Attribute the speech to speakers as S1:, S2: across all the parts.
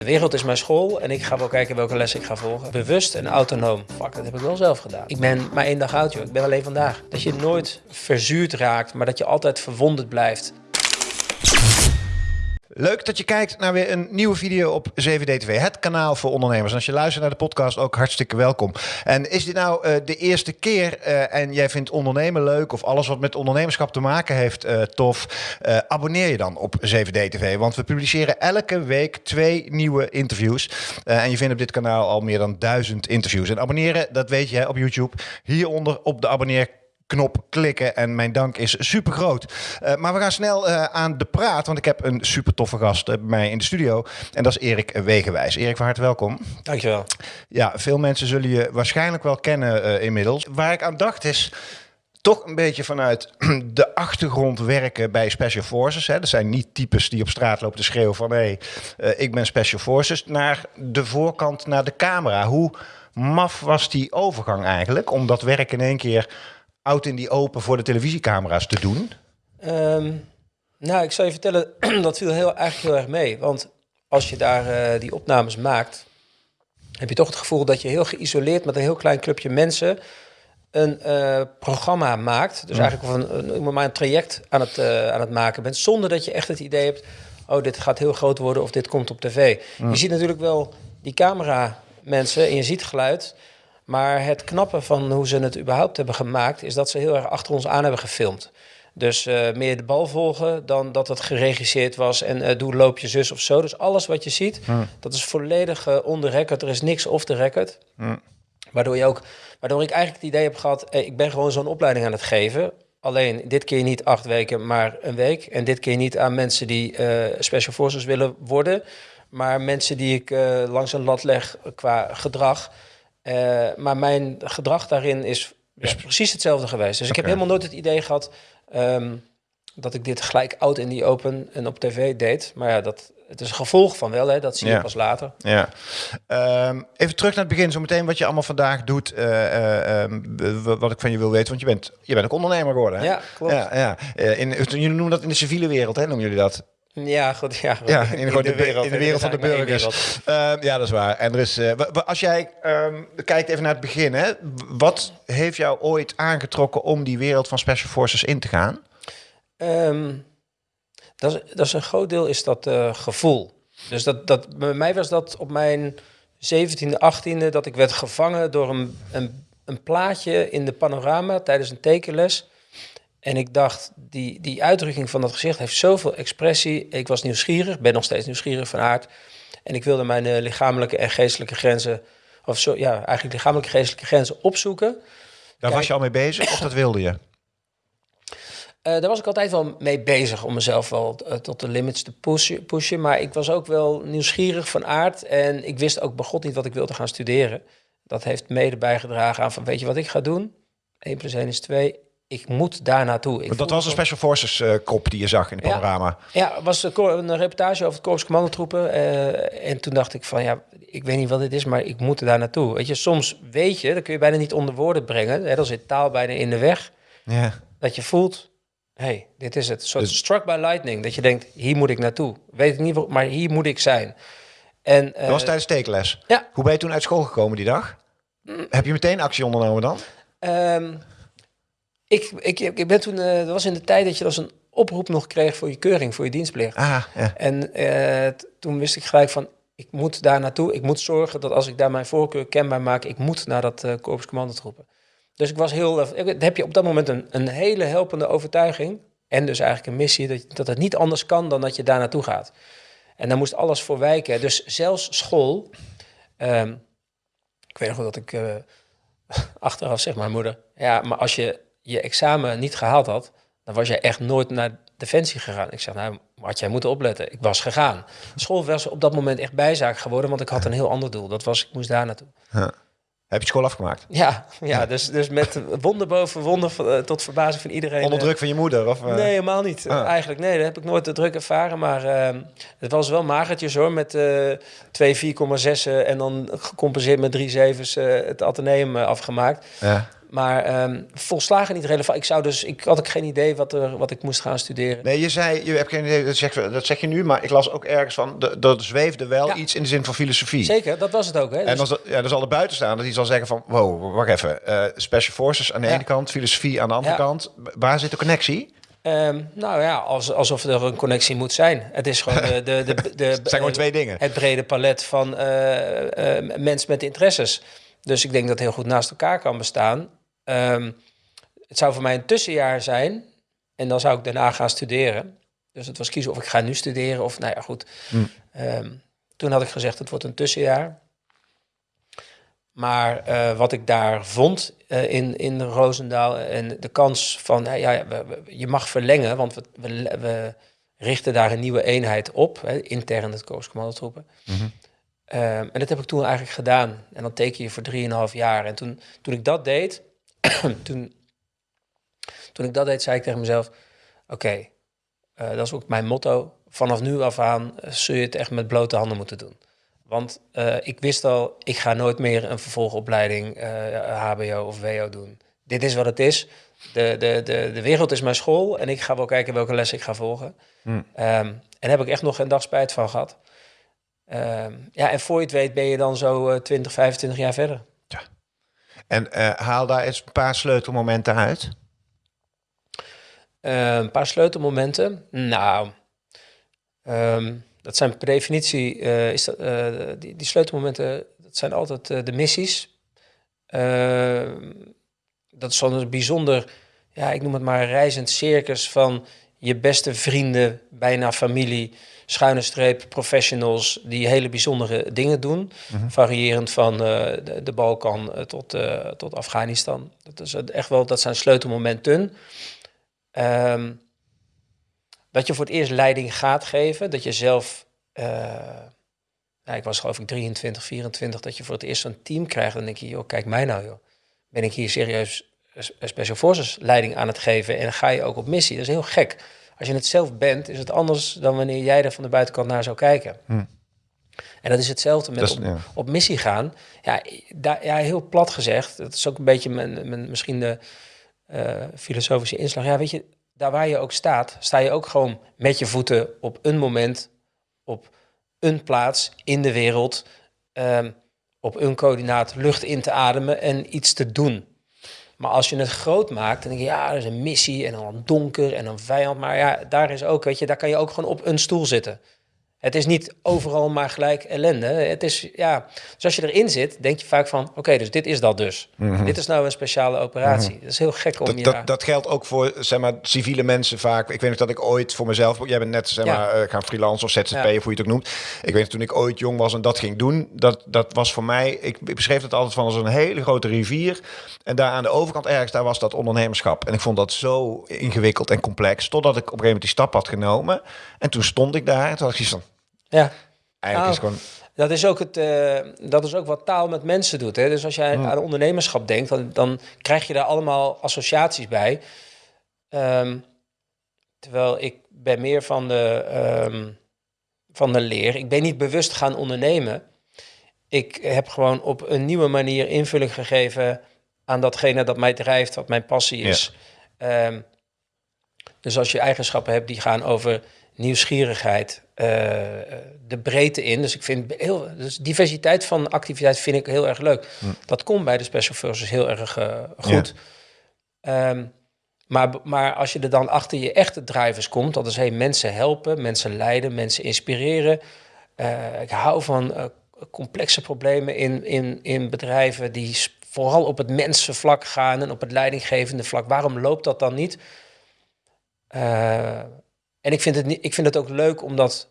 S1: De wereld is mijn school en ik ga wel kijken welke les ik ga volgen. Bewust en autonoom. Fuck, dat heb ik wel zelf gedaan. Ik ben maar één dag oud, joh. Ik ben alleen vandaag. Dat je nooit verzuurd raakt, maar dat je altijd verwonderd blijft.
S2: Leuk dat je kijkt naar weer een nieuwe video op 7DTV, het kanaal voor ondernemers. En als je luistert naar de podcast, ook hartstikke welkom. En is dit nou uh, de eerste keer uh, en jij vindt ondernemen leuk of alles wat met ondernemerschap te maken heeft uh, tof, abonneer je dan op 7DTV. Want we publiceren elke week twee nieuwe interviews. en je vindt op dit kanaal al meer dan duizend interviews. En abonneren, dat weet je hè, op YouTube. Hieronder op de abonneer knop klikken. En mijn dank is super groot. Uh, maar we gaan snel uh, aan de praat, want ik heb een super toffe gast uh, bij mij in de studio. En dat is Erik Wegenwijs. Erik, van harte welkom.
S1: Dankjewel.
S2: Ja, veel mensen zullen je waarschijnlijk wel kennen inmiddels. Waar ik aan dacht is toch een beetje vanuit de achtergrond werken bij Special Forces. Hè. Dat zijn niet types die op straat lopen te schreeuwen van... hé, hey, ik ben Special Forces. Naar de voorkant, naar de camera. Hoe maf was die overgang eigenlijk? Om dat werk in één keer oud in die open voor de televisiecamera's te doen?
S1: Um, nou, ik zal je vertellen, dat viel heel, eigenlijk heel erg mee. Want als je daar uh, die opnames maakt, heb je toch het gevoel dat je heel geïsoleerd met een heel klein clubje mensen een uh, programma maakt. Dus eigenlijk van een, een, een traject aan het, uh, aan het maken bent, zonder dat je echt het idee hebt, oh, dit gaat heel groot worden of dit komt op tv. Je ziet natuurlijk wel die camera mensen en je ziet geluid. Maar het knappe van hoe ze het überhaupt hebben gemaakt, is dat ze heel erg achter ons aan hebben gefilmd. Dus uh, meer de bal volgen dan dat het geregisseerd was en uh, doe loop je zus of zo. Dus alles wat je ziet, dat is volledig uh, on the record. Er is niks off the record. Waardoor, je ook, waardoor ik eigenlijk het idee heb gehad, hey, ik ben gewoon zo'n opleiding aan het geven. Alleen dit keer niet acht weken, maar een week. En dit keer niet aan mensen die special forces willen worden. Maar mensen die ik langs een lat leg qua gedrag. Uh, maar mijn gedrag daarin is, is precies hetzelfde geweest. Dus ik heb helemaal nooit het idee gehad um, dat ik dit gelijk oud in die open en op tv deed. Maar ja, dat, het is een gevolg van wel, hè, dat zie je ja. pas later.
S2: Ja. Um, even terug naar het begin, zo meteen wat je allemaal vandaag doet, uh, uh, um, wat ik van je wil weten, want je bent, je bent ook ondernemer geworden. Hè?
S1: Ja, klopt.
S2: Ja, ja. In, jullie noemen dat in de civiele wereld, hè, noemen jullie dat?
S1: Ja, goed. Ja,
S2: ja in, in, de, wereld, in de wereld van de burgers. Uh, ja, dat is waar. En er is, uh, als jij um, kijkt even naar het begin, hè, wat heeft jou ooit aangetrokken om die wereld van Special Forces in te gaan?
S1: Um, dat, is, dat is een groot deel is dat uh, gevoel. Dus dat, dat, bij mij was dat op mijn 17e, 18e dat ik werd gevangen door een, een, een plaatje in de panorama tijdens een tekenles. En ik dacht, die, die uitdrukking van dat gezicht heeft zoveel expressie. Ik was nieuwsgierig, ben nog steeds nieuwsgierig van aard. En ik wilde mijn uh, lichamelijke en geestelijke grenzen, of zo, ja, eigenlijk lichamelijke en geestelijke grenzen opzoeken.
S2: Daar Kijk, was je al mee bezig of dat wilde je? Uh,
S1: daar was ik altijd wel mee bezig om mezelf wel uh, tot de limits te pushen, pushen. Maar ik was ook wel nieuwsgierig van aard. En ik wist ook bij God niet wat ik wilde gaan studeren. Dat heeft mede bijgedragen aan van, weet je wat ik ga doen? 1 plus 1 is 2 ik moet daar naartoe. Ik
S2: dat was een Special Forces uh, kop die je zag in het panorama.
S1: Ja, ja was een reportage over het Korps Commandotroepen. Uh, en toen dacht ik van, ja, ik weet niet wat dit is, maar ik moet daar naartoe. Weet je, soms weet je, dat kun je bijna niet onder woorden brengen. Hè, dan zit taal bijna in de weg.
S2: Ja.
S1: Dat je voelt, hey, dit is het. Een soort dus... struck by lightning. Dat je denkt, hier moet ik naartoe. Weet ik niet, maar hier moet ik zijn. En, uh,
S2: dat was tijdens tekenles?
S1: Ja.
S2: Hoe ben je toen uit school gekomen die dag? Mm. Heb je meteen actie ondernomen dan?
S1: Um, ik, ik, ik ben toen, uh, dat was in de tijd dat je als een oproep nog kreeg voor je keuring, voor je dienstplicht.
S2: Ah, ja.
S1: En uh, toen wist ik gelijk van, ik moet daar naartoe. Ik moet zorgen dat als ik daar mijn voorkeur kenbaar maak, ik moet naar dat uh, korps commandotroepen. Dus ik was heel, heb je op dat moment een, een hele helpende overtuiging. En dus eigenlijk een missie dat, dat het niet anders kan dan dat je daar naartoe gaat. En daar moest alles voor wijken. Dus zelfs school. Um, ik weet nog wel dat ik uh, achteraf zeg mijn moeder. Ja, maar als je je examen niet gehaald had, dan was jij echt nooit naar Defensie gegaan. Ik zeg, nou, had jij moeten opletten. Ik was gegaan. School was op dat moment echt bijzaak geworden, want ik had een heel ander doel. Dat was, ik moest daar naartoe.
S2: Ja. Heb je school afgemaakt?
S1: Ja, ja, Dus, dus met wonder boven wonder uh, tot verbazing van iedereen.
S2: Onder druk van je moeder? Of,
S1: uh... Nee, helemaal niet. Ah. Eigenlijk, nee, dat heb ik nooit de druk ervaren. Maar uh, het was wel magertjes hoor, met twee 4,6 en dan gecompenseerd met drie zevens het ateneum afgemaakt.
S2: Ja.
S1: Maar ehm, volslagen niet relevant. Ik, zou dus, ik had ook geen idee wat, er, wat ik moest gaan studeren.
S2: Nee, je zei, je hebt geen idee, dat zeg, dat zeg je nu, maar ik las ook ergens van, dat zweefde wel
S1: Ja.
S2: iets in de zin van filosofie.
S1: Zeker, dat was het ook. Hè?
S2: En
S1: Dus-
S2: dan, zal- ja, dan zal de buitenstaander die zal zeggen van, wow, wacht even, eh, Special Forces aan de
S1: Ja.
S2: ene kant, filosofie aan de andere
S1: Ja.
S2: kend. Waar zit de connectie?
S1: Ehm, nou ja, als, alsof er een connectie moet zijn. Het is gewoon de, de, de,
S2: zijn gewoon twee dingen.
S1: het brede palet van eh, eh, mensen met interesses. Dus ik denk dat het heel goed naast elkaar kan bestaan. Ehm, het zou voor mij een tussenjaar zijn. En dan zou ik daarna gaan studeren. Dus het was kiezen of ik ga nu studeren of, nou ja, goed.
S2: Hmm.
S1: Ehm, toen had ik gezegd, het wordt een tussenjaar. Maar eh, wat ik daar vond eh, in, in Roosendaal en de kans van, nou ja, we- we- je mag verlengen, want we, we, we richten daar een nieuwe eenheid op, hè, intern het Kooscommandotroepen.
S2: Mhm.
S1: Ehm, en dat heb ik toen eigenlijk gedaan. En dan teken je voor 3,5 jaar. En toen, toen ik dat deed, toen, toen ik dat deed, zei ik tegen mezelf: Oké, eh, dat is ook mijn motto. Vanaf nu af aan eh, zul je het echt met blote handen moeten doen. Want eh, ik wist al, ik ga nooit meer een vervolgopleiding HBO of WO doen. Dit is wat het is. De, de, de, de wereld is mijn school en ik ga wel kijken welke les ik ga volgen.
S2: Hmm.
S1: Ehm, en daar heb ik echt nog geen dag spijt van gehad. Ehm, ja, en voor je het weet ben je dan zo eh, 20, 25 jaar verder.
S2: En eh, haal daar eens een paar sleutelmomenten uit.
S1: Eh, een paar sleutelmomenten. Nou, ehm, dat zijn per definitie, eh, is die, die sleutelmomenten, dat zijn altijd de missies. Ehm, dat is zo'n bijzonder, ja, ik noem het maar een reizend circus van je beste vrienden, bijna familie, schuine streep, professionals die hele bijzondere dingen doen. Variërend van eh, de, de Balkan eh, tot, eh, tot Afghanistan. Dat, is echt wel, dat zijn sleutelmomenten. Ehm, dat je voor het eerst leiding gaat geven. Dat je zelf, nou, ik was geloof ik 23, 24, dat je voor het eerst zo'n team krijgt. Dan denk je, joh, kijk mij nou joh. Ben ik hier serieus Special Forces leiding aan het geven en ga je ook op missie. Dat is heel gek. Als je het zelf bent, is het anders dan wanneer jij er van de buitenkant naar zou kijken.
S2: Hm.
S1: En dat is hetzelfde met
S2: is-
S1: op,
S2: ja.
S1: op missie gaan. Ja, daar, ja, heel plat gezegd. Dat is ook een beetje mijn, mijn, misschien de eh, filosofische inslag. Ja, weet je, daar waar je ook staat, sta je ook gewoon met je voeten op een moment, op een plaats in de wereld, ehm, op een coördinaat lucht in te ademen en iets te doen. Maar als je het groot maakt, dan denk je, ja, er is een missie en dan donker en een vijand. Maar ja, daar is ook, weet je, daar kan je ook gewoon op een stoel zitten. Het is niet overal maar gelijk ellende. Het is, ja, dus als je erin zit, denk je vaak van, oké, dus dit is dat dus. Dit is nou een speciale operatie. Dat is heel gek om
S2: Dat,
S1: je...
S2: dat, dat geldt ook voor zeg maar, civiele mensen vaak. Ik weet nog dat ik ooit voor mezelf... Jij bent net zeg
S1: Ja.
S2: maar, eh, gaan freelance of ZZP
S1: Ja.
S2: of hoe je het ook noemt. Ik weet nog, toen ik ooit jong was en dat ging doen... dat, dat was voor mij... Ik, ik beschreef het altijd van als een hele grote rivier. En daar aan de overkant ergens, daar was dat ondernemerschap. En ik vond dat zo ingewikkeld en complex. Totdat ik op een gegeven moment die stap had genomen. En toen stond ik daar en toen had ik zoiets van...
S1: ja.
S2: Eigenlijk is het gewoon...
S1: Dat is, ook het, eh, dat is ook wat taal met mensen doet. Hè? Dus als jij aan ondernemerschap denkt, dan, dan krijg je daar allemaal associaties bij. Ehm, terwijl ik ben meer van de, ehm, van de leer. Ik ben niet bewust gaan ondernemen. Ik heb gewoon op een nieuwe manier invulling gegeven aan datgene dat mij drijft, wat mijn passie is. Ehm, dus als je eigenschappen hebt die gaan over nieuwsgierigheid, eh, de breedte in. Dus ik vind heel, dus diversiteit van activiteit vind ik heel erg leuk. Dat komt bij de Special Forces heel erg eh, goed. Ehm, maar, maar als je er dan achter je echte drivers komt, dat is hey, mensen helpen, mensen leiden, mensen inspireren. Eh, ik hou van complexe problemen in, in, in bedrijven die vooral op het mensenvlak gaan en op het leidinggevende vlak. Waarom loopt dat dan niet? Eh, en ik vind, het, ik vind het ook leuk om dat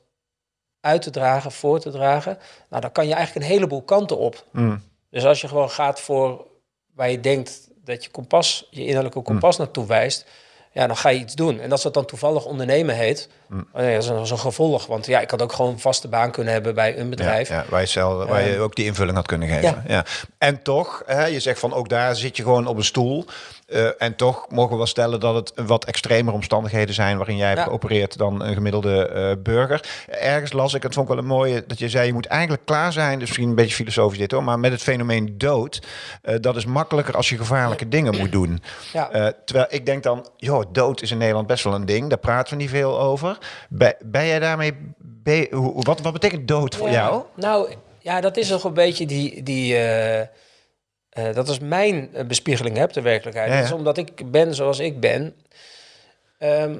S1: uit te dragen, voor te dragen. Nou, dan kan je eigenlijk een heleboel kanten op.
S2: Mm.
S1: Dus als je gewoon gaat voor waar je denkt dat je kompas, je innerlijke kompas naartoe wijst, ja, dan ga je iets doen. En als dat dan toevallig ondernemen heet, oh ja, dat is een, dat is een gevolg. Want ja, ik had ook gewoon een vaste baan kunnen hebben bij een bedrijf.
S2: Ja, ja, waar, je zelf, waar je
S1: Ehm,
S2: ook die invulling had kunnen geven. Ja.
S1: ja.
S2: En toch, hè, je zegt van ook daar zit je gewoon op een stoel. Eh, en toch mogen we wel stellen dat het wat extremer omstandigheden zijn waarin jij
S1: Ja.
S2: geopereerd dan een gemiddelde eh, burger. Ergens las ik, het vond ik wel een mooie, dat je zei je moet eigenlijk klaar zijn, dus misschien een beetje filosofisch dit hoor, maar met het fenomeen dood, eh, dat is makkelijker als je gevaarlijke dingen moet doen.
S1: Ja.
S2: Terwijl ik denk dan, joh, dood is in Nederland best wel een ding, daar praten we niet veel over. Ben, ben jij daarmee, be- hoe- wat, wat betekent dood voor jou?
S1: Nou, ja, dat is nog een beetje die... die eh, dat is mijn eh, bespiegeling op de werkelijkheid.
S2: Ja, ja.
S1: Dat is omdat ik ben zoals ik ben. Ehm,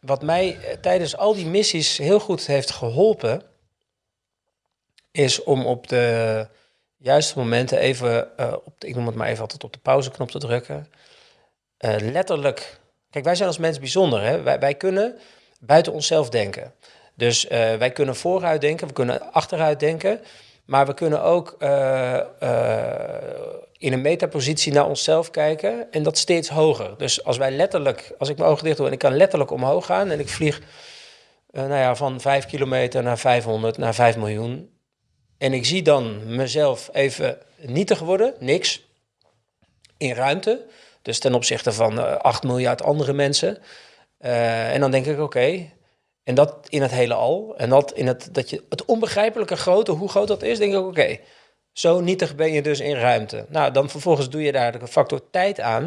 S1: wat mij eh, tijdens al die missies heel goed heeft geholpen... is om op de juiste momenten even... op de, ik noem het maar even altijd op de pauzeknop te drukken. Letterlijk... Kijk, wij zijn als mens bijzonder. Hè? Wij, wij kunnen buiten onszelf denken. Dus wij kunnen vooruit denken, we kunnen achteruit denken. Maar we kunnen ook eh, eh, in een metapositie naar onszelf kijken en dat steeds hoger. Dus als wij letterlijk, als ik mijn ogen dicht doe en ik kan letterlijk omhoog gaan en ik vlieg eh, nou ja, van 5 kilometer naar 500 naar 5 miljoen. En ik zie dan mezelf even nietig worden, niks, in ruimte. Dus ten opzichte van eh 8 miljard andere mensen. En dan denk ik, oké, en dat in het hele al. En dat in het, dat je, het onbegrijpelijke grote, hoe groot dat is, denk ik, oké, zo nietig ben je dus in ruimte. Nou, dan vervolgens doe je daar de factor tijd aan.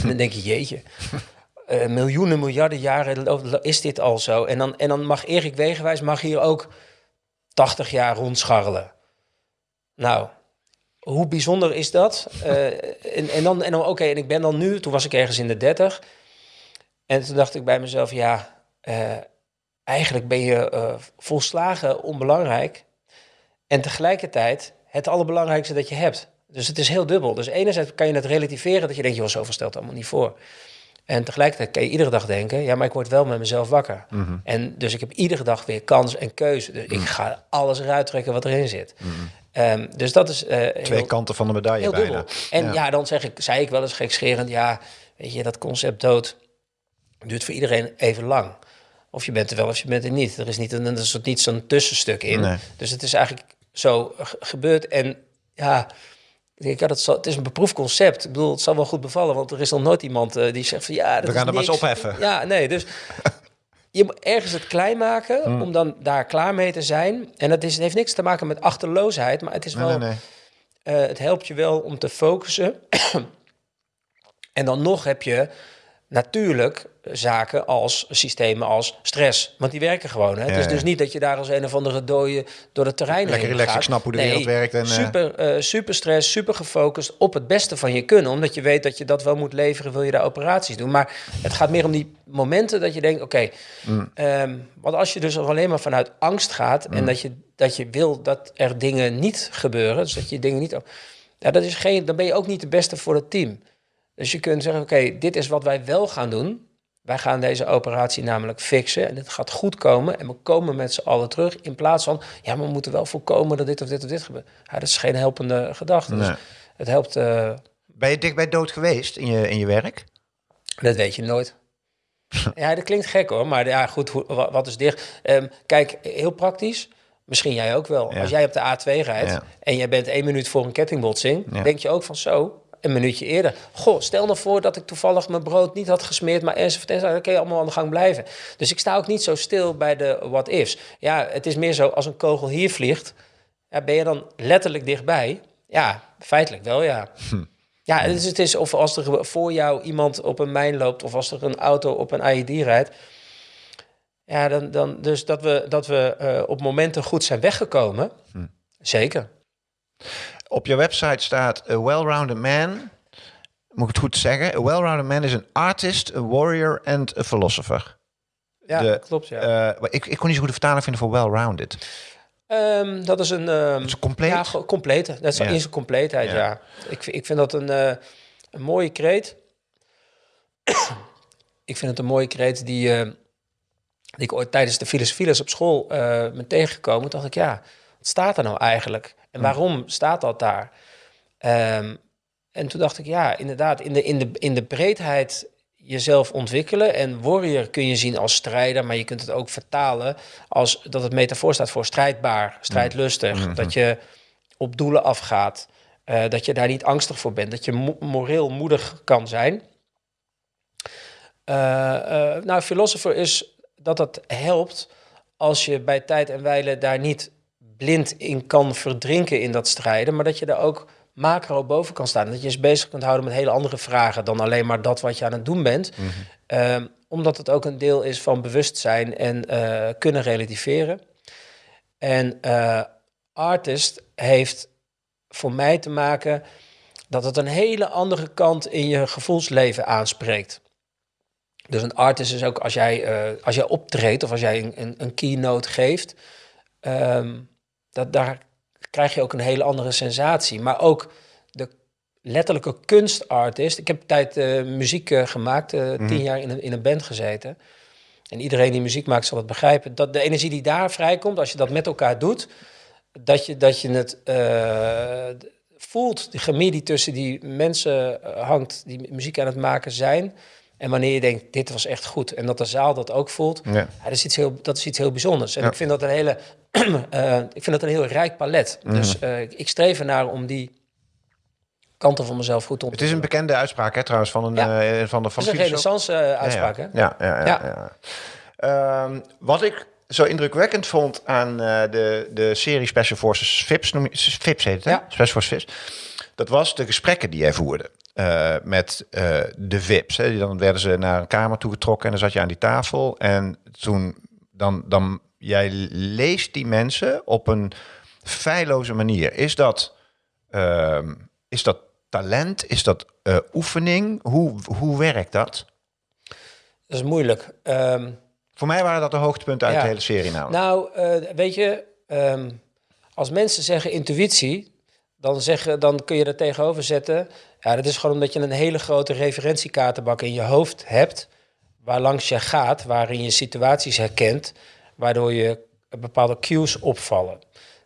S1: En dan denk je, jeetje, eh, miljoenen, miljarden jaren is dit al zo. En dan, en dan mag Erik Wegenwijs mag hier ook 80 jaar rondscharrelen. Nou, hoe bijzonder is dat? Eh, en, en dan, en dan oké, en ik ben dan nu, toen was ik ergens in de 30. En toen dacht ik bij mezelf, ja, eh, eigenlijk ben je eh, volslagen onbelangrijk. En tegelijkertijd het allerbelangrijkste dat je hebt. Dus het is heel dubbel. Dus enerzijds kan je het relativeren dat je denkt, joh, zoveel stelt allemaal niet voor. En tegelijkertijd kan je iedere dag denken, ja, maar ik word wel met mezelf wakker. En dus ik heb iedere dag weer kans en keuze. Dus ik ga alles eruit trekken wat erin zit. Ehm, dus dat is eh,
S2: Twee
S1: heel,
S2: kanten van de medaille
S1: heel
S2: bijna.
S1: dubbel. En
S2: Ja.
S1: ja. dan zeg ik, zei ik wel eens gekscherend, ja, weet je, dat concept dood duurt voor iedereen even lang. Of je bent er wel of je bent er niet. Er is niet, een, er is niet zo'n tussenstuk in.
S2: Nee.
S1: Dus het is eigenlijk zo ge- gebeurd. En ja, ik ja dat zal, het is een beproefd concept. Ik bedoel, het zal wel goed bevallen, want er is nog nooit iemand eh, die zegt van ja, dat
S2: We gaan er maar eens opheffen.
S1: Ja, nee, dus je moet ergens het klein maken
S2: Hmm.
S1: om dan daar klaar mee te zijn. En dat is, het heeft niks te maken met achterloosheid, maar het is
S2: Nee,
S1: wel,
S2: nee, nee.
S1: eh, het helpt je wel om te focussen. en dan nog heb je natuurlijk zaken als systemen als stress. Want die werken gewoon. Hè? het is dus niet dat je daar als een of andere dode door het terrein
S2: Lekker
S1: heen
S2: relaxed, ik snap hoe de wereld werkt en, eh,
S1: super, eh, super stress, super gefocust op het beste van je kunnen. Omdat je weet dat je dat wel moet leveren, wil je daar operaties doen. Maar het gaat meer om die momenten dat je denkt, oké,
S2: Mm.
S1: ehm, want als je dus alleen maar vanuit angst gaat
S2: Mm.
S1: en dat je, dat je wil dat er dingen niet gebeuren, dus dat je dingen niet... Ja, dat is geen, dan ben je ook niet de beste voor het team. Dus je kunt zeggen, oké, dit is wat wij wel gaan doen. Wij gaan deze operatie namelijk fixen en het gaat goed komen en we komen met z'n allen terug. In plaats van, ja, maar we moeten wel voorkomen dat dit of dit of dit gebeurt. Ja, dat is geen helpende gedachte. Dus het helpt, eh,
S2: Ben je dicht bij dood geweest in je, in je werk?
S1: dat weet je nooit. ja, dat klinkt gek hoor, maar ja, goed, hoe, wat is dicht? Ehm, kijk, heel praktisch. Misschien jij ook wel.
S2: Ja.
S1: Als jij op de A2 rijdt
S2: Ja.
S1: en jij bent één minuut voor een kettingbotsing,
S2: Ja.
S1: denk je ook van zo, een minuutje eerder. Goh, stel nou voor dat ik toevallig mijn brood niet had gesmeerd, maar enzovoort, enzovoort, dan kun je allemaal aan de gang blijven. Dus ik sta ook niet zo stil bij de what-ifs. Ja, het is meer zo, als een kogel hier vliegt, ja, ben je dan letterlijk dichtbij? Ja, feitelijk wel, ja. Ja, dus het is of als er voor jou iemand op een mijn loopt, of als er een auto op een IED rijdt. Ja, dan, dan dus dat we, dat we eh, op momenten goed zijn weggekomen. Zeker.
S2: Op je website staat a well-rounded man. Moet ik het goed zeggen? A well-rounded man is an artist, a warrior and a philosopher.
S1: Ja,
S2: De-
S1: klopt. Ja.
S2: Eh, ik, ik kon niet zo goed de vertaling vinden voor well-rounded.
S1: Ehm, dat is een.
S2: is compleet?
S1: Ja, complete. Dat is
S2: Ja.
S1: in zijn compleetheid,
S2: Ja.
S1: ja. Ik, vind- ik vind dat een, eh, een mooie kreet. ik vind het een mooie kreet die, eh, die ik ooit tijdens de filosofieles op school eh ben tegengekomen. Toen dacht ik, ja, wat staat er nou eigenlijk? En waarom staat dat daar? Ehm, en toen dacht ik, ja, inderdaad, in de, in de, in de breedheid jezelf ontwikkelen. En warrior kun je zien als strijder, maar je kunt het ook vertalen als dat het metafoor staat voor strijdbaar, strijdlustig. Dat je op doelen afgaat. Eh, dat je daar niet angstig voor bent. Dat je mo- moreel moedig kan zijn. Eh, nou, philosopher is dat het helpt als je bij tijd en wijle daar niet blind in kan verdrinken in dat strijden, maar dat je daar ook macro boven kan staan. Dat je eens bezig kunt houden met hele andere vragen dan alleen maar dat wat je aan het doen bent. Ehm, omdat het ook een deel is van bewustzijn en eh, kunnen relativeren. En eh, artist heeft voor mij te maken dat het een hele andere kant in je gevoelsleven aanspreekt. Dus een artist is ook als jij, eh, als jij optreedt of als jij een, een, een keynote geeft, ehm, dat, daar krijg je ook een hele andere sensatie. Maar ook de letterlijke kunstartist. Ik heb een tijd eh, muziek eh, gemaakt, eh, tien jaar in een, in een band gezeten. En iedereen die muziek maakt zal het begrijpen. Dat de energie die daar vrijkomt, als je dat met elkaar doet, dat je, dat je het voelt, die chemie die tussen die mensen hangt, die muziek aan het maken zijn. En wanneer je denkt, dit was echt goed. En dat de zaal dat ook voelt.
S2: Ja.
S1: Ja, dat, is iets heel, dat is iets heel bijzonders. En
S2: Ja.
S1: ik vind dat een hele, eh, ik vind dat een heel rijk palet.
S2: Mhm.
S1: Dus eh, ik- streef ernaar om die kanten van mezelf goed te
S2: Het is een bekende uitspraak, hè, trouwens, van een
S1: Ja.
S2: eh, van de van
S1: Dat is een renaissance uitspraak, hè?
S2: Ja, ja, ja. ja,
S1: Ja.
S2: ja. Ehm, wat ik zo indrukwekkend vond aan de, de serie Special Forces VIPs, noem je, VIPs heet het, hè? Special Forces VIPs. Dat was de gesprekken die jij voerde eh, met eh, de VIPs. Hè. Dan werden ze naar een kamer toegetrokken en dan zat je aan die tafel. En toen, dan, dan, jij leest die mensen op een feilloze manier. Is dat, ehm, is dat talent? Is dat eh, oefening? Hoe, hoe werkt dat?
S1: Dat is moeilijk. Ehm,
S2: Voor mij waren dat de hoogtepunten uit
S1: Ja.
S2: de hele serie namelijk.
S1: nou, weet je, ehm, als mensen zeggen intuïtie, dan, zeggen, dan kun je er tegenover zetten. Ja, dat is gewoon omdat je een hele grote referentiekaartenbak in je hoofd hebt, waar langs je gaat, waarin je situaties herkent, waardoor je bepaalde cues opvallen.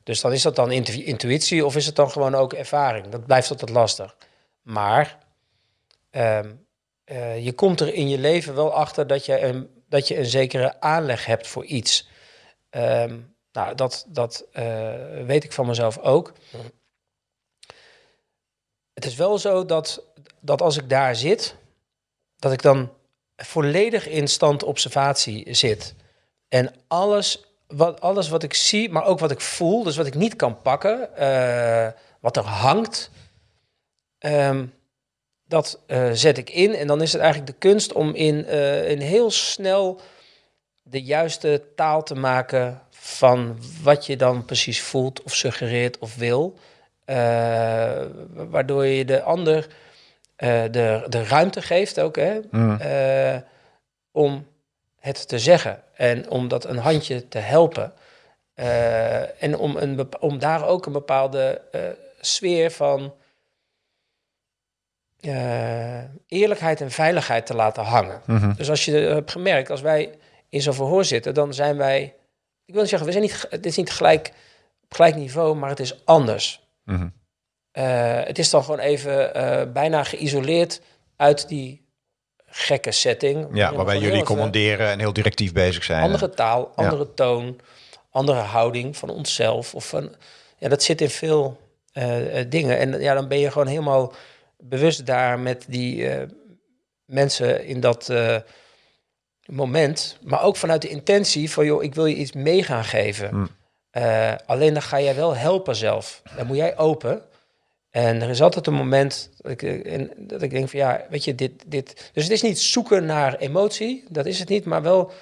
S1: Dus dan is dat dan intu- intuïtie of is het dan gewoon ook ervaring? Dat blijft altijd lastig. Maar ehm, eh, je komt er in je leven wel achter dat je een, dat je een zekere aanleg hebt voor iets. Ehm, nou, dat, dat eh, weet ik van mezelf ook. Het is wel zo dat, dat als ik daar zit, dat ik dan volledig in stand observatie zit. En alles wat, alles wat ik zie, maar ook wat ik voel, dus wat ik niet kan pakken, eh, wat er hangt, ehm, dat eh, zet ik in. En dan is het eigenlijk de kunst om in, eh, in heel snel de juiste taal te maken van wat je dan precies voelt of suggereert of wil. Eh, waardoor je de ander eh, de, de ruimte geeft ook, hè,
S2: Mm.
S1: eh, om het te zeggen en om dat een handje te helpen. En om, een, om daar ook een bepaalde sfeer van eerlijkheid en veiligheid te laten hangen.
S2: Mhm.
S1: Dus als je hebt gemerkt, als wij in zo'n verhoor zitten, dan zijn wij. Ik wil niet zeggen, we zijn niet, het is niet gelijk, op gelijk niveau, maar het is anders.
S2: Mhm.
S1: Eh, het is dan gewoon even eh, bijna geïsoleerd uit die gekke setting.
S2: Ja, waarbij jullie commanderen en heel directief bezig zijn.
S1: Andere taal, andere toon, andere houding van onszelf. Of van, ja, dat zit in veel eh, eh, dingen. En ja, dan ben je gewoon helemaal bewust daar met die eh, mensen in dat eh, moment. Maar ook vanuit de intentie van, joh, ik wil je iets mee gaan geven.
S2: Hmm.
S1: Eh, alleen dan ga jij wel helpen zelf. Dan moet jij open. En er is altijd een moment dat ik, eh, en dat ik denk van ja, weet je, dit, dit. Dus het is niet zoeken naar emotie, dat is het niet, maar wel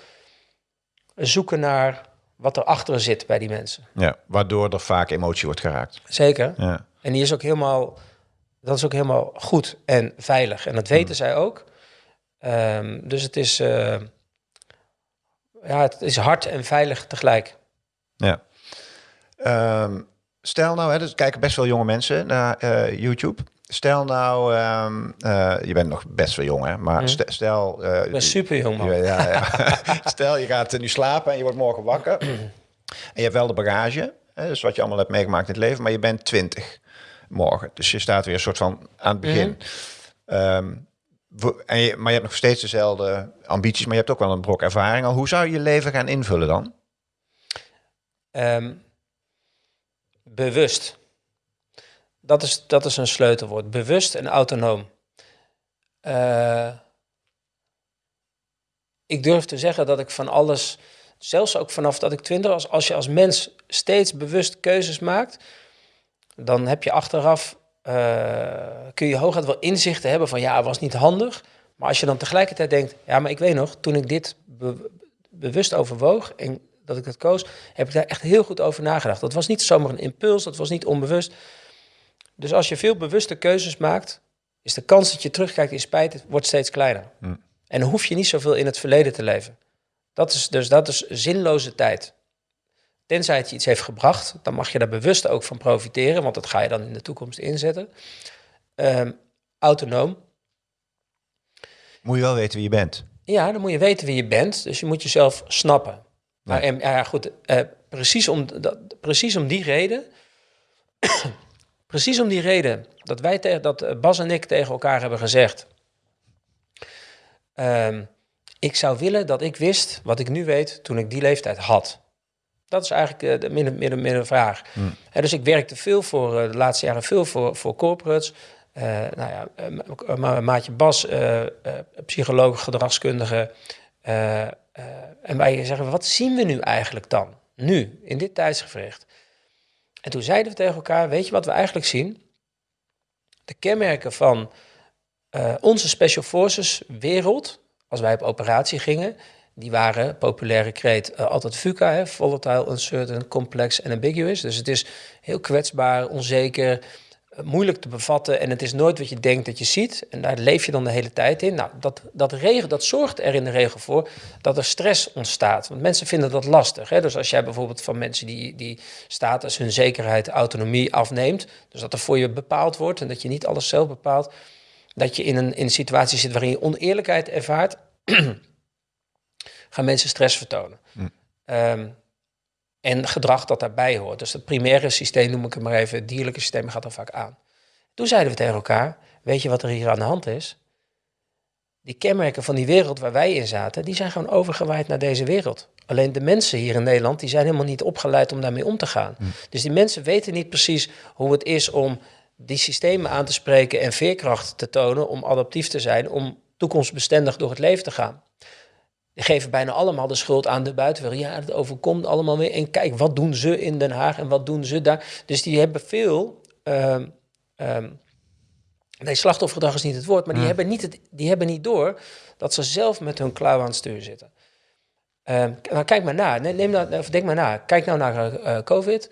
S1: zoeken naar wat er achter zit bij die mensen.
S2: Ja, waardoor er vaak emotie wordt geraakt.
S1: Zeker.
S2: Ja.
S1: En die is ook helemaal, dat is ook helemaal goed en veilig. En dat weten zij ook. Ehm, dus het is, eh, ja, het is hard en veilig tegelijk.
S2: ja. Ehm, stel nou, hè, er kijken best veel jonge mensen naar eh, YouTube. Stel nou, ehm, eh, je bent nog best wel jong, hè? Maar ste- stel...
S1: Ik ben super jong, man.
S2: Ja, ja, ja. Stel, je gaat nu slapen en je wordt morgen wakker. en je hebt wel de bagage, hè, dus wat je allemaal hebt meegemaakt in het leven, maar je bent 20 morgen. Dus je staat weer een soort van aan het begin. En je, maar je hebt nog steeds dezelfde ambities, maar je hebt ook wel een brok ervaring al. Hoe zou je je leven gaan invullen dan?
S1: Ehm, bewust. dat is, dat is een sleutelwoord. Bewust en autonoom. Uh, ik durf te zeggen dat ik van alles, zelfs ook vanaf dat ik twintig was, als je als mens steeds bewust keuzes maakt, dan heb je achteraf, uh, kun je hooguit wel inzichten hebben van ja, het was niet handig. Maar als je dan tegelijkertijd denkt, ja, maar ik weet nog, toen ik dit bewust overwoog en dat ik dat koos, heb ik daar echt heel goed over nagedacht. Dat was niet zomaar een impuls, dat was niet onbewust. Dus als je veel bewuste keuzes maakt, is de kans dat je terugkijkt in spijt wordt steeds kleiner. Hm. En dan hoef je niet zoveel in het verleden te leven. Dat is, dus dat is zinloze tijd. Tenzij het je iets heeft gebracht, dan mag je daar bewust ook van profiteren, want dat ga je dan in de toekomst inzetten. Um, autonoom.
S2: Moet je wel weten wie je bent.
S1: Ja, dan moet je weten wie je bent. Dus je moet jezelf snappen. Maar en, ja, goed, uh, precies, om, dat, precies om die reden. precies om die reden dat wij tegen dat Bas en ik tegen elkaar hebben gezegd. Um, ik zou willen dat ik wist wat ik nu weet toen ik die leeftijd had. Dat is eigenlijk uh, de midden, midden, midden vraag. Hmm. dus ik werkte veel voor, uh, de laatste jaren veel voor, voor corporates. Uh, nou ja, ma maatje Bas, psycholoog, gedragskundige. En wij zeggen, wat zien we nu eigenlijk dan? Nu, in dit tijdsgevricht. En toen zeiden we tegen elkaar, weet je wat we eigenlijk zien? De kenmerken van onze Special Forces wereld als wij op operatie gingen, die waren, populaire kreet, uh, altijd VUCA, hè, volatile, uncertain, complex en ambiguous. Dus het is heel kwetsbaar, onzeker, moeilijk te bevatten en het is nooit wat je denkt dat je ziet. En daar leef je dan de hele tijd in. Nou, dat, dat, regel, dat zorgt er in de regel voor dat er stress ontstaat. Want mensen vinden dat lastig. Hè? Dus als jij bijvoorbeeld van mensen die, die status, hun zekerheid, autonomie afneemt, dus dat er voor je bepaald wordt en dat je niet alles zelf bepaalt dat je in een, in een situatie zit waarin je oneerlijkheid ervaart, gaan mensen stress vertonen. Hm. Ehm, en gedrag dat daarbij hoort. Dus het primaire systeem, noem ik het maar even, het dierlijke systeem gaat er vaak aan. Toen zeiden we tegen elkaar, weet je wat er hier aan de hand is? Die kenmerken van die wereld waar wij in zaten, die zijn gewoon overgewaaid naar deze wereld. Alleen de mensen hier in Nederland, die zijn helemaal niet opgeleid om daarmee om te gaan. Hm. Dus die mensen weten niet precies hoe het is om die systemen aan te spreken en veerkracht te tonen om adaptief te zijn, om toekomstbestendig door het leven te gaan. Geven bijna allemaal de schuld aan de buitenwereld. Ja, het overkomt allemaal weer. En kijk, wat doen ze in Den Haag en wat doen ze daar? Dus die hebben veel. Um, um, nee, slachtoffergedrag is niet het woord, maar die, hebben niet het, die hebben niet door dat ze zelf met hun klauw aan het stuur zitten. Um, nou, kijk maar na. Neem nou, denk maar na. Kijk nou naar uh, COVID.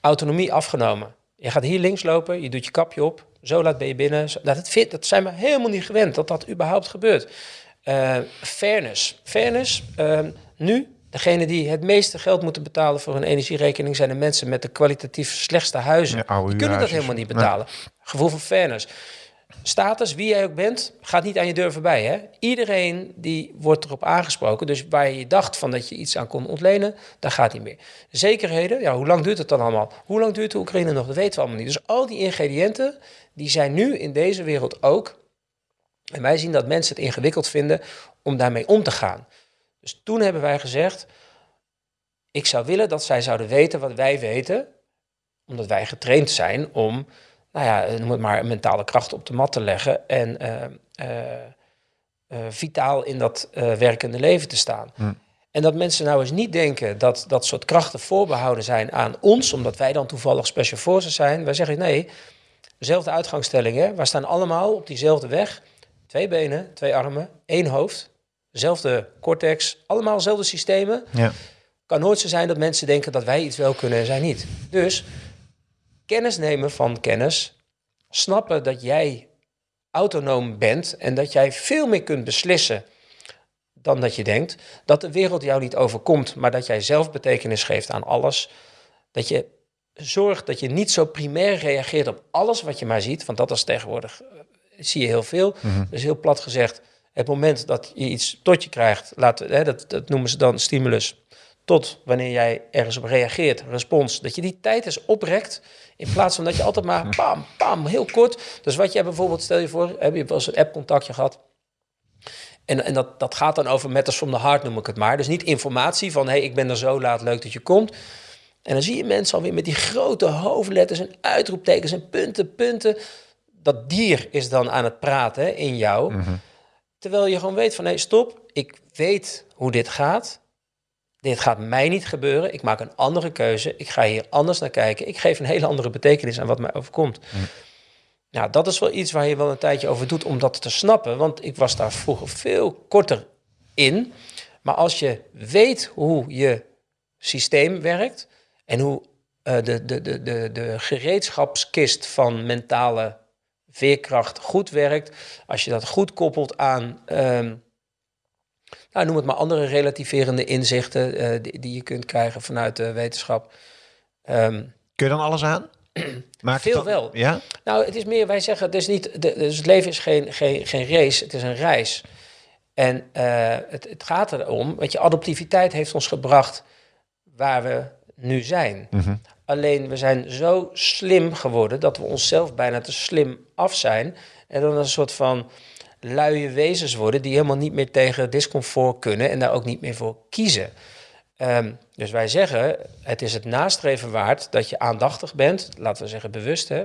S1: autonomie afgenomen. Je gaat hier links lopen, je doet je kapje op, zo laat ben je binnen. dat, vind, dat zijn we helemaal niet gewend dat dat überhaupt gebeurt. Uh, fairness. Fairness, uh, nu, degene die het meeste geld moeten betalen voor hun energierekening zijn de mensen met de kwalitatief slechtste huizen. die kunnen dat helemaal niet betalen. Gevoel van fairness status, wie jij ook bent, gaat niet aan je deur voorbij. Hè? Iedereen die wordt erop aangesproken. Dus waar je dacht van dat je iets aan kon ontlenen, dat gaat niet meer. Zekerheden, ja, hoe lang duurt het dan allemaal? Hoe lang duurt de Oekraïne nog? Dat weten we allemaal niet. Dus al die ingrediënten, die zijn nu in deze wereld ook. En wij zien dat mensen het ingewikkeld vinden om daarmee om te gaan. Dus toen hebben wij gezegd, ik zou willen dat zij zouden weten wat wij weten, omdat wij getraind zijn om nou ja, noem het maar, mentale kracht op de mat te leggen en uh, uh, vitaal in dat werkende leven te staan. Hm. En dat mensen nou eens niet denken dat dat soort krachten voorbehouden zijn aan ons, omdat wij dan toevallig special forces zijn. Wij zeggen nee, dezelfde uitgangsstelling, hè? wij staan allemaal op diezelfde weg. Twee benen, twee armen, één hoofd, dezelfde cortex, allemaal dezelfde systemen. Ja. Kan nooit zo zijn dat mensen denken dat wij iets wel kunnen en zij niet. Dus kennis nemen van kennis, snappen dat jij autonoom bent en dat jij veel meer kunt beslissen dan dat je denkt, dat de wereld jou niet overkomt, maar dat jij zelf betekenis geeft aan alles, dat je zorgt dat je niet zo primair reageert op alles wat je maar ziet, want dat is tegenwoordig, eh, zie je heel veel. Mm Dus heel plat gezegd, het moment dat je iets tot je krijgt, laat, hè, dat, dat noemen ze dan stimulus, tot wanneer jij ergens op reageert, respons, dat je die tijd eens oprekt in plaats van dat je altijd maar pam, pam, heel kort. Dus wat jij bijvoorbeeld, stel je voor, heb je wel eens een app-contactje gehad. En, en dat, dat gaat dan over matters from the heart, noem ik het maar. Dus niet informatie van, hé, hey, ik ben er zo laat, leuk dat je komt. En dan zie je mensen alweer met die grote hoofdletters en uitroeptekens en punten, punten. Dat dier is dan aan het praten in jou. Terwijl je gewoon weet van, nee, stop. Ik weet hoe dit gaat. Dit gaat mij niet gebeuren. Ik maak een andere keuze. Ik ga hier anders naar kijken. Ik geef een hele andere betekenis aan wat mij overkomt. Nou, dat is wel iets waar je wel een tijdje over doet om dat te snappen. Want ik was daar vroeger veel korter in. Maar als je weet hoe je systeem werkt en hoe uh, de, de, de, de, de gereedschapskist van mentale veerkracht goed werkt, als je dat goed koppelt aan, um, nou, noem het maar andere relativerende inzichten uh, die, die, je kunt krijgen vanuit de wetenschap.
S2: Um, Kun je dan alles aan?
S1: Maakt Veel
S2: dan,
S1: wel.
S2: Ja?
S1: Nou, het is meer, wij zeggen, het, is niet, de, dus het leven is geen, geen, geen race, het is een reis. En uh, het, het gaat erom, weet je, adaptiviteit heeft ons gebracht waar we nu zijn. Mm -hmm. Alleen we zijn zo slim geworden dat we onszelf bijna te slim af zijn. En dan een soort van luie wezens worden die helemaal niet meer tegen discomfort kunnen en daar ook niet meer voor kiezen. Um, dus wij zeggen, het is het nastreven waard dat je aandachtig bent, laten we zeggen bewust, hè,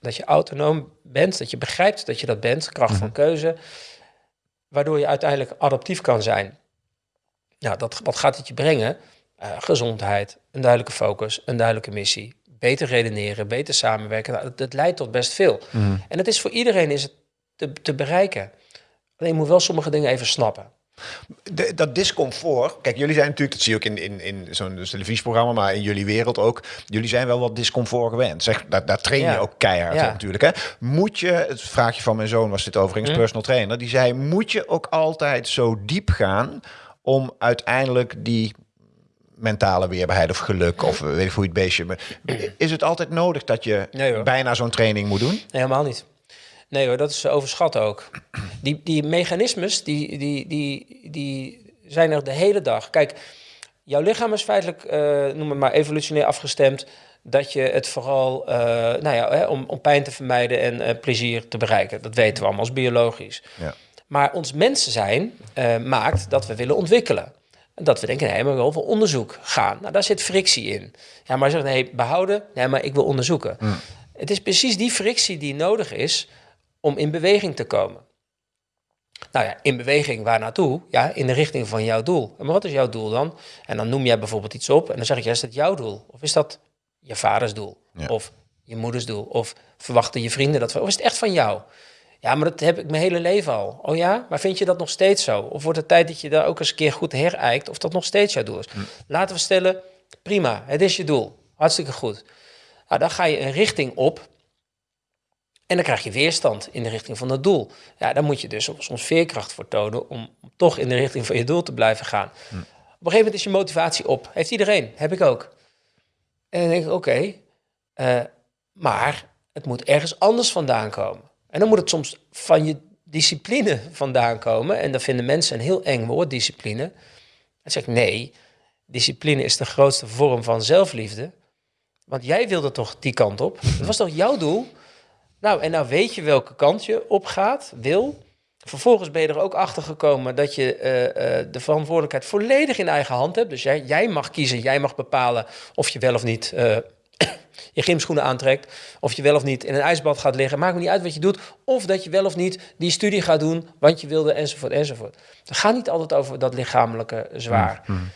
S1: dat je autonoom bent, dat je begrijpt dat je dat bent, kracht van keuze, waardoor je uiteindelijk adaptief kan zijn. Nou, dat, wat gaat het je brengen? Uh, gezondheid, een duidelijke focus, een duidelijke missie, beter redeneren, beter samenwerken. Nou, dat, dat, leidt tot best veel. Mm. En het is voor iedereen is het te, te bereiken. Alleen je moet wel sommige dingen even snappen.
S2: De, dat discomfort, kijk, jullie zijn natuurlijk, dat zie je ook in, in, in zo'n dus televisieprogramma, maar in jullie wereld ook, jullie zijn wel wat discomfort gewend. Zeg, daar, daar train je ja. ook keihard ja. op natuurlijk. Hè? Moet je, het vraagje van mijn zoon was dit overigens, mm. personal trainer, die zei, moet je ook altijd zo diep gaan om uiteindelijk die mentale weerbaarheid of geluk of weet ik hoe je het beestje. Is het altijd nodig dat je nee, bijna zo'n training moet doen? Nee,
S1: helemaal niet. Nee hoor, dat is overschat ook. Die, die mechanismes, die, die, die, die zijn er de hele dag. Kijk, jouw lichaam is feitelijk, uh, noem het maar, evolutionair afgestemd... dat je het vooral, uh, nou ja, hè, om, om pijn te vermijden en uh, plezier te bereiken. Dat weten we allemaal, als biologisch. Ja. Maar ons mensen zijn maakt dat we willen ontwikkelen. Dat we denken, nee, maar we voor onderzoek gaan. Nou, daar zit frictie in. Ja, maar zeg nee, behouden. Nee, maar ik wil onderzoeken. Mm. Het is precies die frictie die nodig is om in beweging te komen. Nou ja, in beweging waar naartoe? Ja, in de richting van jouw doel. Maar wat is jouw doel dan? En dan noem jij bijvoorbeeld iets op en dan zeg ik, ja, is dat jouw doel? Of is dat je vaders doel? Ja. Of je moeders doel? Of verwachten je vrienden dat? Of is het echt van jou? Ja, maar dat heb ik mijn hele leven al. Oh ja? Maar vind je dat nog steeds zo? Of wordt het tijd dat je daar ook eens een keer goed herijkt of dat nog steeds jouw doel is? Hm. Laten we stellen, prima, het is je doel. Hartstikke goed. Nou, dan ga je een richting op en dan krijg je weerstand in de richting van dat doel. Ja, dan moet je dus soms veerkracht voor tonen om, toch in de richting van je doel te blijven gaan. Hm. Op een gegeven moment is je motivatie op. Heeft iedereen, heb ik ook. En dan denk ik, oké, okay, uh, maar het moet ergens anders vandaan komen. En dan moet het soms van je discipline vandaan komen. En dat vinden mensen een heel eng woord, discipline. En zeg ik, nee, discipline is de grootste vorm van zelfliefde. Want jij wilde toch die kant op? Dat was toch jouw doel? Nou, en nou weet je welke kant je op gaat, wil. Vervolgens ben je er ook achter gekomen dat je uh, uh, de verantwoordelijkheid volledig in eigen hand hebt. Dus jij, jij mag kiezen, jij mag bepalen of je wel of niet uh, je gymschoenen aantrekt. Of je wel of niet in een ijsbad gaat liggen. Maakt me niet uit wat je doet. Of dat je wel of niet die studie gaat doen, want je wilde enzovoort enzovoort. Het gaat niet altijd over dat lichamelijke zwaar. Mm, mm.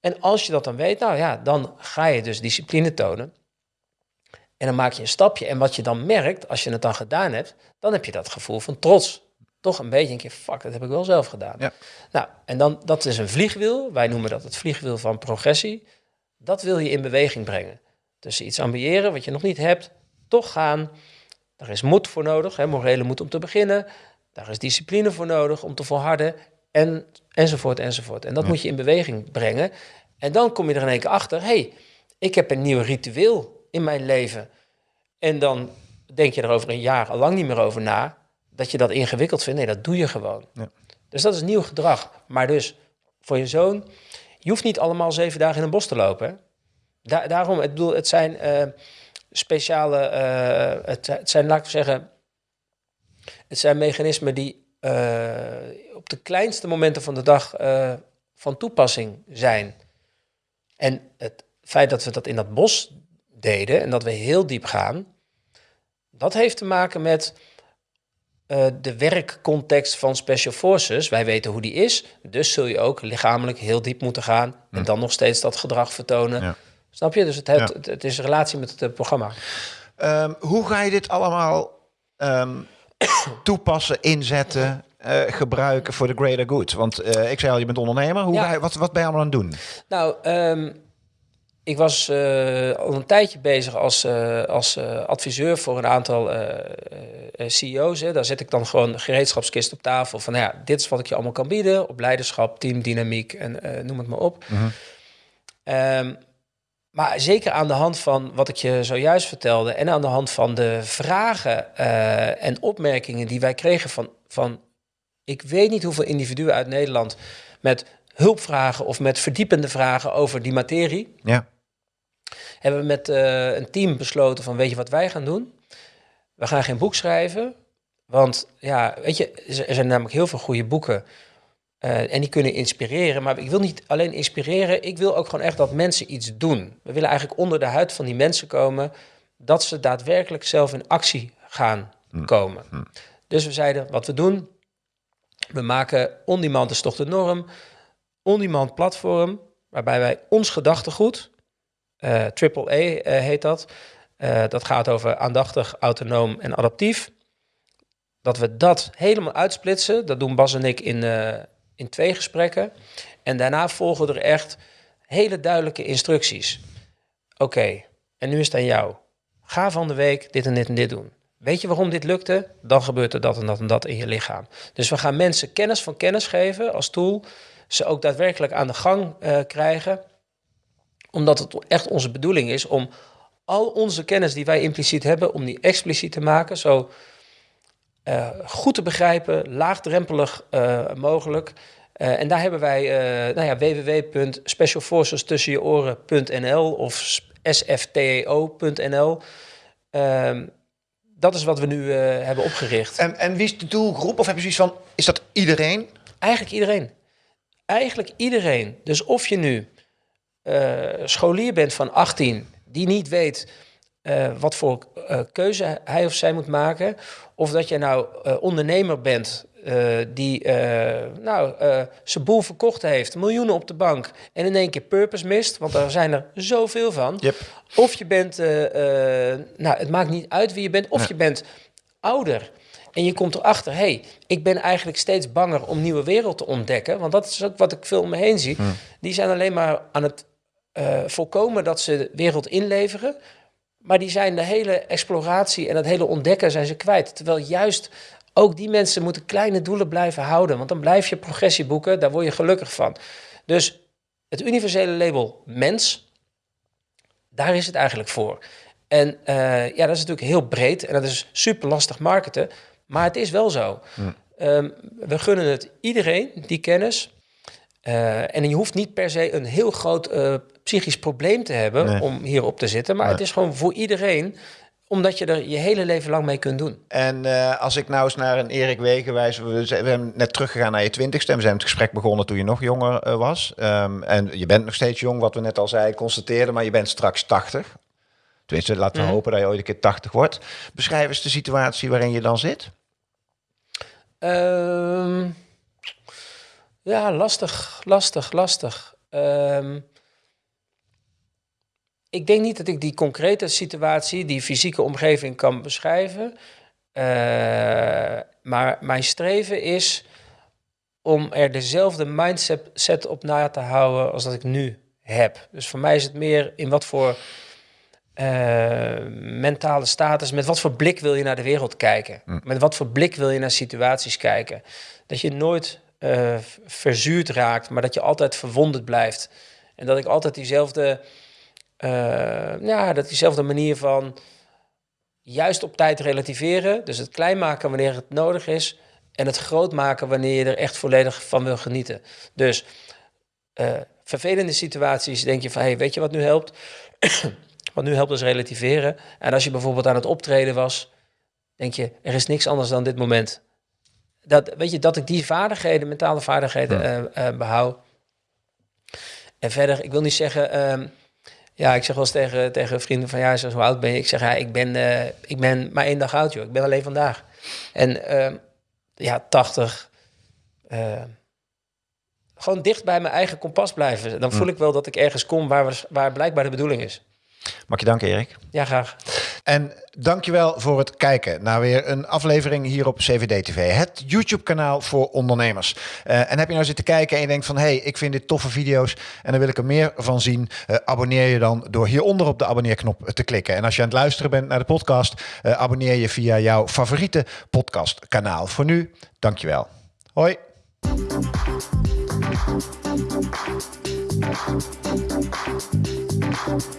S1: En als je dat dan weet, nou ja, dan ga je dus discipline tonen. En dan maak je een stapje. En wat je dan merkt, als je het dan gedaan hebt, dan heb je dat gevoel van trots. Toch een beetje een keer, fuck, dat heb ik wel zelf gedaan. Ja. Nou, en dan, dat is een vliegwiel. Wij noemen dat het vliegwiel van progressie. Dat wil je in beweging brengen. Dus iets ambiëren wat je nog niet hebt, toch gaan. Daar is moed voor nodig, hè, morele moed om te beginnen. Daar is discipline voor nodig om te volharden. En, enzovoort, enzovoort. En dat moet je in beweging brengen. En dan kom je er in één keer achter, hey, ik heb een nieuw ritueel in mijn leven. En dan denk je er over een jaar al lang niet meer over na. Dat je dat ingewikkeld vindt. Nee, dat doe je gewoon. Ja. Dus dat is nieuw gedrag. Maar dus voor je zoon, je hoeft niet allemaal zeven dagen in een bos te lopen. Daarom, het, bedoel, het zijn uh, speciale, uh, het, het, zijn, laat ik zeggen, het zijn mechanismen die uh, op de kleinste momenten van de dag van toepassing zijn. En het feit dat we dat in dat bos deden en dat we heel diep gaan, dat heeft te maken met uh, de werkcontext van Special Forces. Wij weten hoe die is, dus zul je ook lichamelijk heel diep moeten gaan en dan nog steeds dat gedrag vertonen. Ja. Snap je? Dus het, heeft, het, is een relatie met het uh, programma.
S2: Um, hoe ga je dit allemaal um, toepassen, inzetten, uh, gebruiken voor de greater good? Want uh, ik zei al, je bent ondernemer. Hoe ja. je, wat, wat ben je allemaal aan het doen?
S1: Nou, um, ik was uh, al een tijdje bezig als, als adviseur voor een aantal CEO's. Hè. Daar zet ik dan gewoon de gereedschapskist op tafel. Van nou ja, dit is wat ik je allemaal kan bieden op leiderschap, teamdynamiek en noem het maar op. Mm -hmm. Maar zeker aan de hand van wat ik je zojuist vertelde en aan de hand van de vragen en opmerkingen die wij kregen van, van, ik weet niet hoeveel individuen uit Nederland met hulpvragen of met verdiepende vragen over die materie. Ja hebben we met uh, een team besloten van weet je wat wij gaan doen? We gaan geen boek schrijven, want ja, weet je, er zijn namelijk heel veel goede boeken uh, en die kunnen inspireren. Maar ik wil niet alleen inspireren, ik wil ook gewoon echt dat mensen iets doen. We willen eigenlijk onder de huid van die mensen komen, dat ze daadwerkelijk zelf in actie gaan hm. komen. Hm. Dus we zeiden, wat we doen, we maken on-demand is toch de norm, on-demand platform, waarbij wij ons gedachtegoed uh, triple A uh, heet dat. Dat gaat over aandachtig, autonoom en adaptief. Dat we dat helemaal uitsplitsen, dat doen Bas en ik in, in twee gesprekken. En daarna volgen er echt hele duidelijke instructies. Oké, en nu is het aan jou. Ga van de week dit en dit en dit doen. Weet je waarom dit lukte? Dan gebeurt er dat en dat en dat in je lichaam. Dus we gaan mensen kennis van kennis geven als tool. Ze ook daadwerkelijk aan de gang uh, krijgen omdat het echt onze bedoeling is om al onze kennis die wij impliciet hebben, om die expliciet te maken, zo uh, goed te begrijpen, laagdrempelig uh, mogelijk. Uh, en daar hebben wij nou ja, www.specialforcestussenjeoren.nl of sfteo.nl. Ehm, dat is wat we nu hebben opgericht.
S2: En, en wie is de doelgroep? Of heb je zoiets van, is dat iedereen?
S1: Eigenlijk iedereen. Eigenlijk iedereen. Dus of je nu scholier bent van 18 die niet weet uh, wat voor uh, keuze hij of zij moet maken, of dat je nou ondernemer bent die nou, zijn boel verkocht heeft, miljoenen op de bank en in één keer purpose mist, want daar zijn er zoveel van. Yep. Of je bent, nou, het maakt niet uit wie je bent, of ja. je bent ouder. En je komt erachter, hé, hey, ik ben eigenlijk steeds banger om nieuwe wereld te ontdekken. Want dat is ook wat ik veel om me heen zie. Hmm. Die zijn alleen maar aan het voorkomen dat ze de wereld inleveren. Maar die zijn de hele exploratie en het hele ontdekken zijn ze kwijt. Terwijl juist ook die mensen moeten kleine doelen blijven houden. Want dan blijf je progressie boeken, daar word je gelukkig van. Dus het universele label mens, daar is het eigenlijk voor. En uh, ja, dat is natuurlijk heel breed en dat is super lastig marketen. Maar het is wel zo. Hm. Um, we gunnen het iedereen, die kennis. Uh, en je hoeft niet per se een heel groot uh, psychisch probleem te hebben nee. om hierop te zitten. Maar nee. het is gewoon voor iedereen omdat je er je hele leven lang mee kunt doen.
S2: En uh, als ik nou eens naar een Erik Wegen wijs... We, zijn net teruggegaan naar je twintigste... en we zijn het gesprek begonnen toen je nog jonger uh, was. Um, en je bent nog steeds jong, wat we net al zeiden, constateerden... maar je bent straks 80. Tenminste, laten we mm. hopen dat je ooit een keer 80 wordt. Beschrijf eens de situatie waarin je dan zit.
S1: Um, ja, lastig, lastig, lastig. Um, ik denk niet dat ik die concrete situatie, die fysieke omgeving kan beschrijven. Uh, maar mijn streven is om er dezelfde mindset op na te houden als dat ik nu heb. Dus voor mij is het meer in wat voor uh, mentale status, met wat voor blik wil je naar de wereld kijken? Hm. Met wat voor blik wil je naar situaties kijken? Dat je nooit uh, verzuurd raakt, maar dat je altijd verwonderd blijft. En dat ik altijd diezelfde uh, ja, dat diezelfde manier van juist op tijd relativeren. Dus het klein maken wanneer het nodig is. En het groot maken wanneer je er echt volledig van wil genieten. Dus uh, vervelende situaties denk je van, hey, weet je wat nu helpt? wat nu helpt is relativeren. En als je bijvoorbeeld aan het optreden was, denk je, er is niks anders dan dit moment. Dat, weet je, dat ik die vaardigheden, mentale vaardigheden ja. uh, uh, behoud. En verder, ik wil niet zeggen, uh, Ja, ik zeg wel eens tegen, tegen vrienden van ja, zo, hoe oud ben je? Ik zeg ja, ik ben, eh, ik ben maar één dag oud, joh. Ik ben alleen vandaag. En ehm, ja, 80. eh, gewoon dicht bij mijn eigen kompas blijven. Dan voel ik wel dat ik ergens kom waar, waar blijkbaar de bedoeling is.
S2: Mag je danken, Erik.
S1: Ja, graag.
S2: En dankjewel voor het kijken naar weer een aflevering hier op CVD TV, het YouTube-kanaal voor ondernemers. Eh, en heb je nou zitten kijken en je denkt van, hé, hey, ik vind dit toffe video's en daar wil ik er meer van zien, eh, abonneer je dan door hieronder op de abonneerknop te klikken. En als je aan het luisteren bent naar de podcast, eh, abonneer je via jouw favoriete podcastkanaal. Voor nu, dankjewel. Hoi.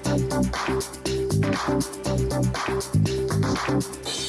S2: Thank you.
S3: Thank you.